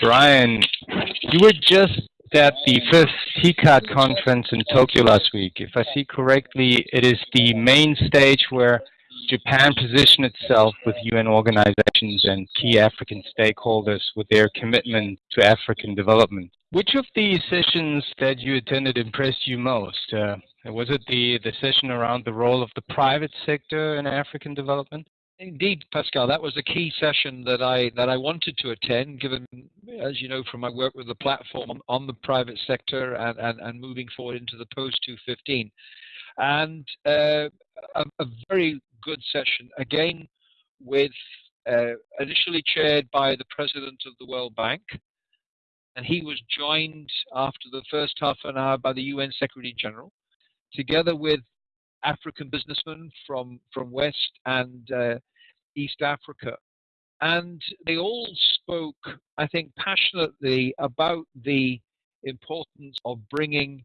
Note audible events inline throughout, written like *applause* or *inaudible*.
Brian, you were just at the fifth TICAD conference in Tokyo last week. If I see correctly, it is the main stage where Japan positioned itself with UN organizations and key African stakeholders with their commitment to African development. Which of the sessions that you attended impressed you most? Uh, was it the, the session around the role of the private sector in African development? Indeed, Pascal, that was a key session that I that I wanted to attend, given, as you know, from my work with the platform on, the private sector and, and, and moving forward into the post 215, and uh, a, a, very good session again with uh, initially chaired by the president of the World Bank, and he was joined after the first half an hour by the UN Secretary General, together with African businessmen from, from West and uh, East Africa. And they all spoke, I think, passionately about the importance of bringing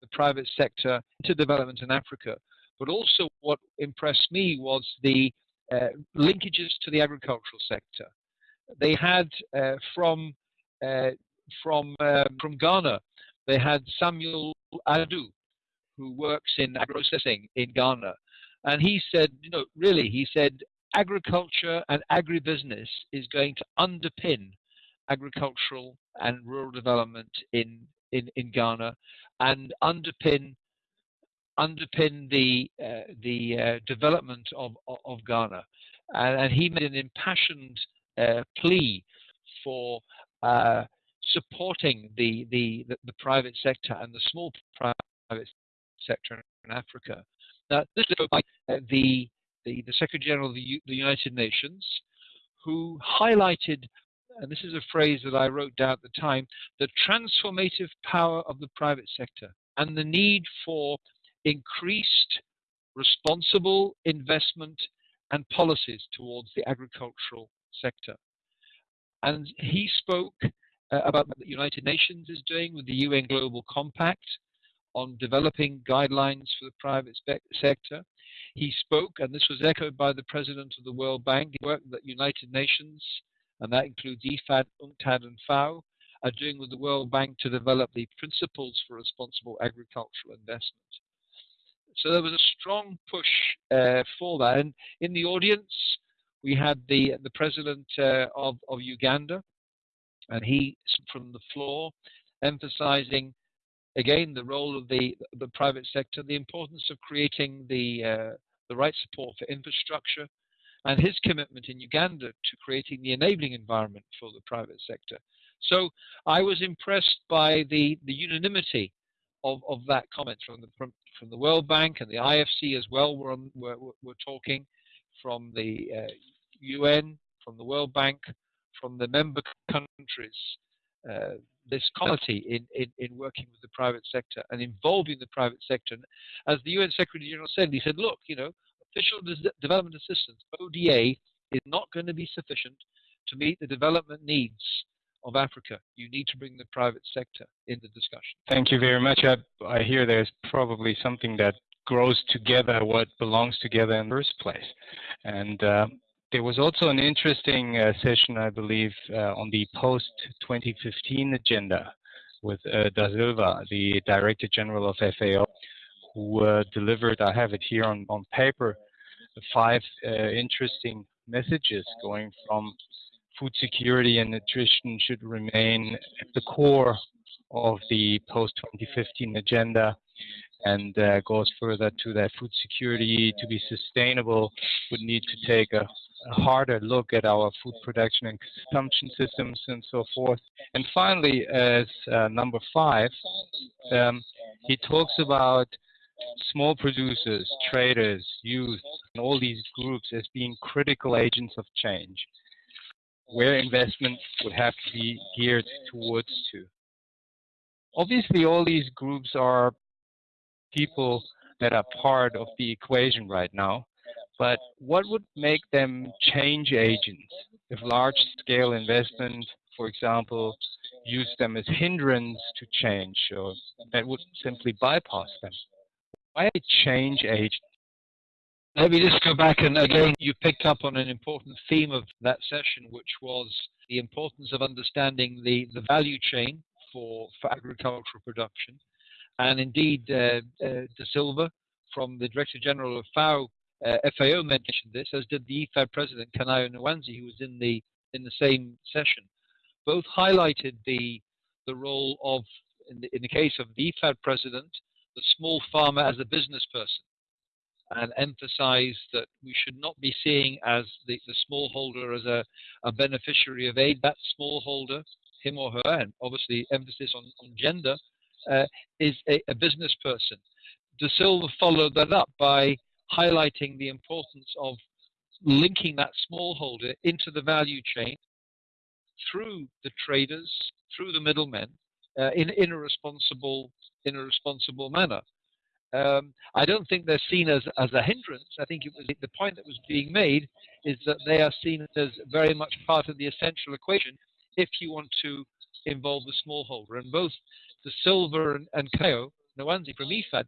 the private sector into development in Africa. But also, what impressed me was the uh, linkages to the agricultural sector. They had uh, from uh, from uh, from Ghana, they had Samuel Adu, who works in agro-processing in Ghana. And he said, you know, really, he said, agriculture and agribusiness is going to underpin agricultural and rural development in, in, in Ghana and underpin underpin the uh, the uh, development of, of Ghana. And, and, he made an impassioned uh, plea for uh, supporting the, the, the, the, private sector and the small private sector in Africa. Now, this is by uh, the, the, the Secretary General of the, the United Nations, who highlighted, and this is a phrase that I wrote down at the time, the transformative power of the private sector and the need for increased responsible investment and policies towards the agricultural sector. And he spoke uh, about what the United Nations is doing with the UN Global Compact, on developing guidelines for the private sector. He spoke, and this was echoed by the president of the World Bank, the work that United Nations, and that includes IFAD, UNCTAD, and FAO, are doing with the World Bank to develop the principles for responsible agricultural investment. So there was a strong push uh, for that. And in the audience, we had the, the president uh, of, of Uganda, and he, from the floor, emphasizing again, the role of the, the private sector, the importance of creating the, uh, the right support for infrastructure, and his commitment in Uganda to creating the enabling environment for the private sector. So I was impressed by the, the unanimity of, of that comment from the, from, from the World Bank and the IFC as well were, on, were, were talking from the uh, UN, from the World Bank, from the member countries. Uh, this quality in, in, in working with the private sector and involving the private sector. And as the UN Secretary General said, he said, look, you know, official development assistance, ODA, is not going to be sufficient to meet the development needs of Africa. You need to bring the private sector in the discussion. Thank you very much. I, I hear there's probably something that grows together what belongs together in the first place. And uh, there was also an interesting uh, session, I believe, uh, on the post-2015 agenda with uh, Da Silva, the Director General of FAO, who uh, delivered, I have it here on, on paper, five uh, interesting messages going from food security and nutrition should remain at the core of the post-2015 agenda and uh, goes further to that food security to be sustainable would need to take a, a, harder look at our food production and consumption systems and so forth. And finally, as uh, number five, um, he talks about small producers, traders, youth, and all these groups as being critical agents of change, where investment would have to be geared towards to. Obviously, all these groups are people that are part of the equation right now. But what would make them change agents if large-scale investment, for example, used them as hindrance to change or that would simply bypass them? Why change agents? Let me just go back and again, you picked up on an important theme of that session, which was the importance of understanding the, the value chain for, for agricultural production. And indeed, uh, uh, De Silva from the Director General of FAO, uh, FAO mentioned this, as did the IFAD President, Kanayo Nwanze, who was in the, in the same session. Both highlighted the, the role of, in the, in the case of the IFAD President, the small farmer as a business person and emphasize that we should not be seeing as the, the smallholder as a, a beneficiary of aid. That smallholder, him or her, and obviously emphasis on, on gender, uh, is a, a, business person. De Silva followed that up by highlighting the importance of linking that smallholder into the value chain through the traders, through the middlemen, uh, in, in a responsible in a responsible manner. Um, I don't think they're seen as, as a hindrance. I think it was the point that was being made is that they are seen as very much part of the essential equation if you want to involve the smallholder. And both da Silva and, and Kanayo Nwanze from IFAD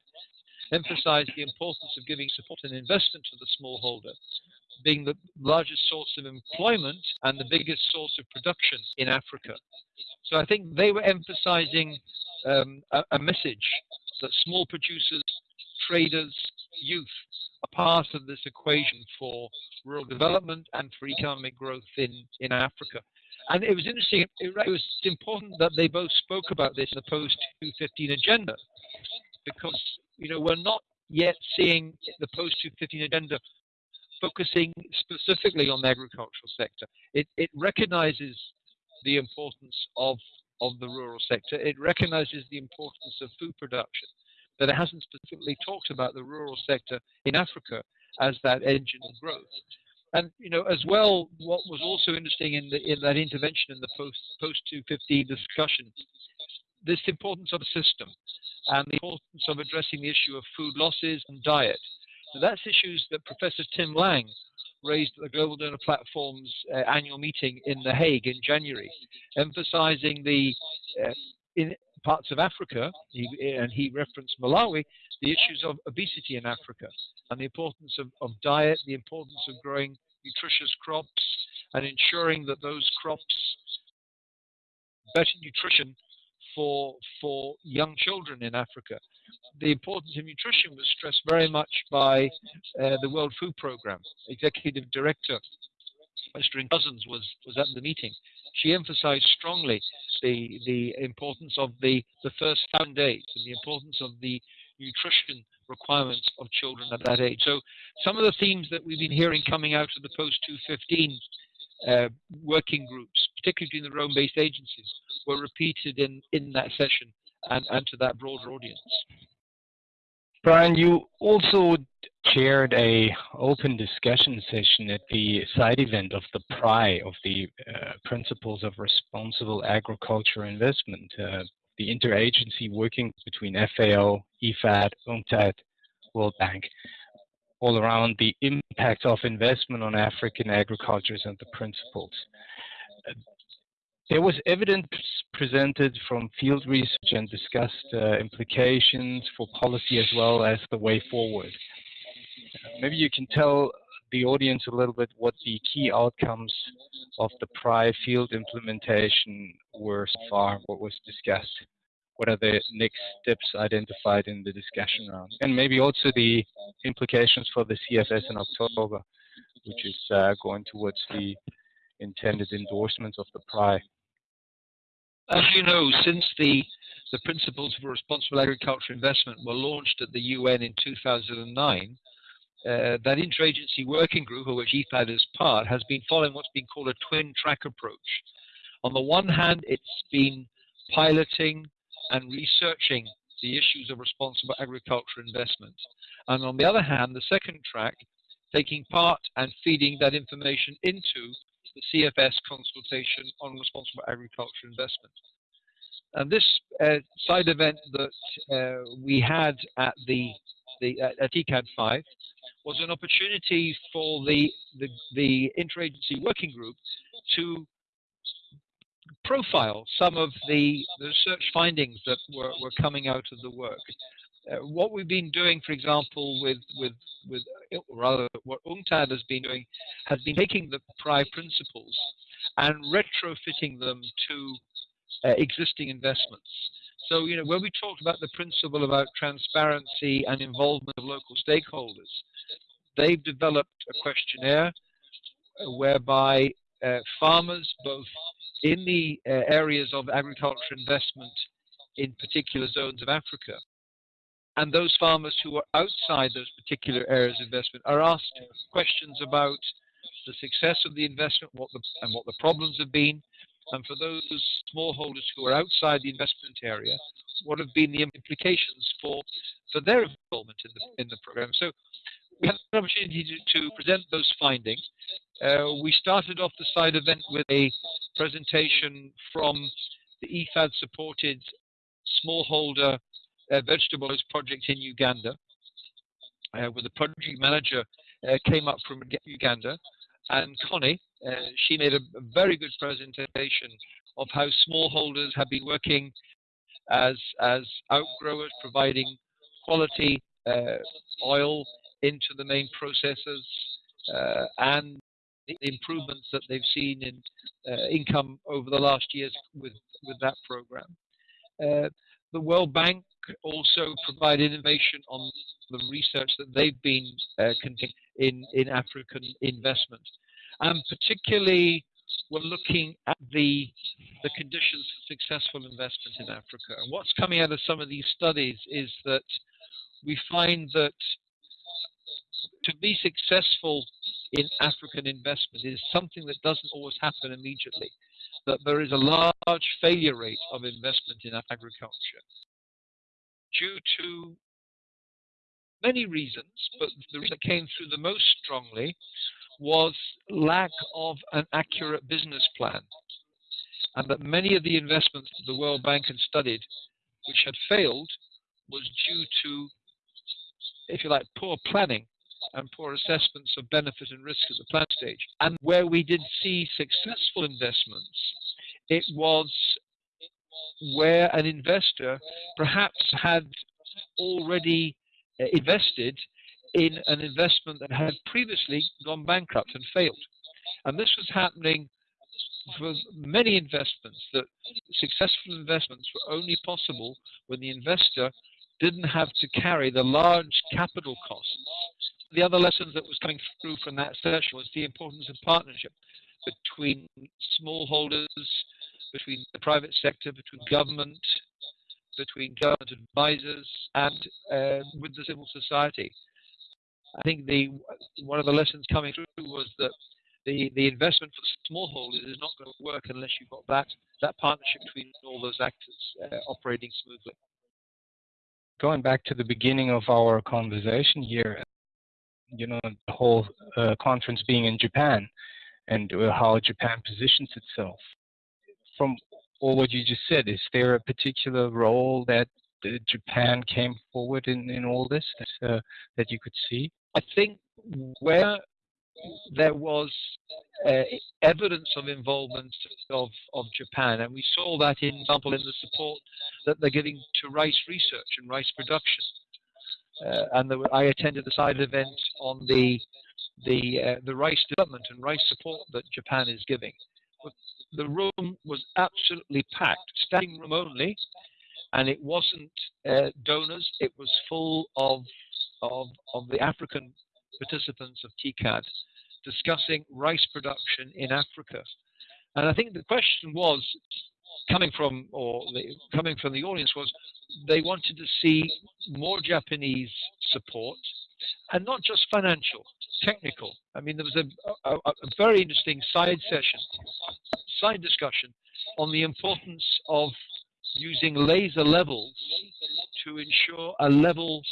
emphasized the importance of giving support and investment to the smallholder, being the largest source of employment and the biggest source of production in Africa. So I think they were emphasizing um, a, a message that small producers, traders, youth are part of this equation for rural development and for economic growth in, in Africa. And it was interesting, it, was important that they both spoke about this in the post 215 agenda because, you know, we're not yet seeing the post 215 agenda focusing specifically on the agricultural sector. It, it recognizes the importance of of the rural sector. It recognizes the importance of food production, but it hasn't specifically talked about the rural sector in Africa as that engine of growth. And you know, as well, what was also interesting in, the, in that intervention in the post post 215 discussion, this importance of a system and the importance of addressing the issue of food losses and diet. So that's issues that Professor Tim Lang raised at the Global Donor Platform's uh, annual meeting in The Hague in January, emphasizing the uh, in parts of Africa, he, and he referenced Malawi, the issues of obesity in Africa and the importance of, of diet, the importance of growing nutritious crops and ensuring that those crops better nutrition for for young children in Africa the importance of nutrition was stressed very much by uh, the World Food Programme. Executive Director Ertharin Cousins was, was at the meeting. She emphasized strongly the, the importance of the, the first thousand days and the importance of the nutrition requirements of children at that age. So some of the themes that we've been hearing coming out of the post-215 uh, working groups, particularly in the Rome-based agencies, were repeated in, in that session and, and to that broader audience. Brian, you also chaired a open discussion session at the side event of the PRI of the uh, Principles of Responsible Agriculture Investment, uh, the interagency working between FAO, IFAD, UNCTAD, World Bank, all around the impact of investment on African agricultures and the principles. There was evidence presented from field research and discussed uh, implications for policy as well as the way forward. Maybe you can tell the audience a little bit what the key outcomes of the PRI field implementation were so far, what was discussed, what are the next steps identified in the discussion round, and maybe also the implications for the CFS in October, which is uh, going towards the intended endorsements of the PRI. As you know, since the, the Principles for Responsible Agriculture Investment were launched at the UN in 2009, uh, that interagency working group, of which IFAD is part, has been following what's been called a twin track approach. On the one hand, it's been piloting and researching the issues of responsible agriculture investment. And on the other hand, the second track, taking part and feeding that information into the CFS consultation on responsible agriculture investment. And this uh, side event that uh, we had at the, the at ICAD 5 was an opportunity for the, the, the interagency working group to profile some of the, the research findings that were, were coming out of the work. Uh, what we've been doing, for example, with with with rather what UNCTAD has been doing, has been taking the PRI principles and retrofitting them to uh, existing investments. So, you know, when we talked about the principle about transparency and involvement of local stakeholders, they've developed a questionnaire uh, whereby uh, farmers, both in the uh, areas of agriculture investment in particular zones of Africa, and those farmers who are outside those particular areas of investment are asked questions about the success of the investment what the, and what the problems have been. And for those smallholders who are outside the investment area, what have been the implications for, for their involvement in the, in the program. So we had an opportunity to, to present those findings. Uh, we started off the side event with a presentation from the IFAD supported smallholder uh, vegetable project in Uganda, uh, where the project manager uh, came up from Uganda and Connie, uh, she made a, very good presentation of how smallholders have been working as as outgrowers, providing quality uh, oil into the main processors, and the improvements that they've seen in uh, income over the last years with with that program. Uh, the World Bank also provide information on the research that they've been uh, conducting in, in African investment. And particularly, we're looking at the, the conditions for successful investment in Africa. And what's coming out of some of these studies is that we find that to be successful in African investment is something that doesn't always happen immediately. That there is a large failure rate of investment in agriculture due to many reasons, but the reason that came through the most strongly was lack of an accurate business plan. And that many of the investments that the World Bank had studied, which had failed, was due to, if you like, poor planning and poor assessments of benefit and risk at the plan stage. And where we did see successful investments, it was where an investor perhaps had already uh, invested in an investment that had previously gone bankrupt and failed. And this was happening for many investments, that successful investments were only possible when the investor didn't have to carry the large capital costs. The other lessons that was coming through from that session was the importance of partnership between smallholders, between the private sector, between government, between government advisors, and uh, with the civil society. I think the one of the lessons coming through was that the, the investment for smallholders is not going to work unless you've got that, that partnership between all those actors uh, operating smoothly. Going back to the beginning of our conversation here, you know, the whole uh, conference being in Japan and uh, how Japan positions itself. From all what you just said, is there a particular role that uh, Japan came forward in, in all this that, uh, that you could see? I think where there was uh, evidence of involvement of, of Japan, and we saw that, in example, in the support that they're giving to rice research and rice production. Uh, and I attended the side event on the the uh, the rice development and rice support that Japan is giving. The room was absolutely packed, standing room only, and it wasn't uh, donors. It was full of of, of the African participants of TICAD discussing rice production in Africa. And I think the question was coming from, or the, coming from the audience was, they wanted to see more Japanese support, and not just financial, technical. I mean, there was a, a, a very interesting side session, side discussion on the importance of using laser levels to ensure a level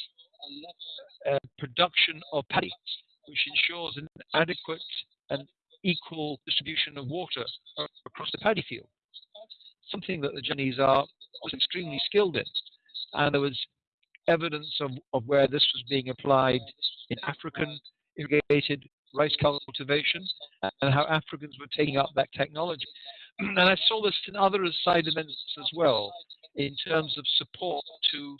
uh, production of paddy, which ensures an adequate and equal distribution of water across the paddy field. Something that the Chinese are extremely skilled in, and there was evidence of, of where this was being applied in African irrigated rice cultivation and how Africans were taking up that technology. *clears throat* And I saw this in other side events as well, in terms of support to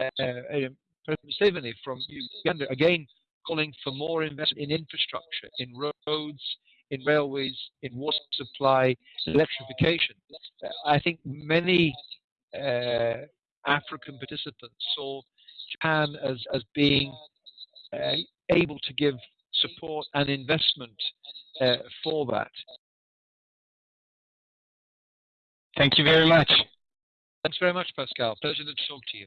uh, uh, um, President Museveni from Uganda, again calling for more investment in infrastructure, in roads, in railways, in water supply, electrification. I think many uh, African participants saw Japan as, as being uh, able to give support and investment uh, for that. Thank you very much. Thanks very much, Pascal. Pleasure to talk to you.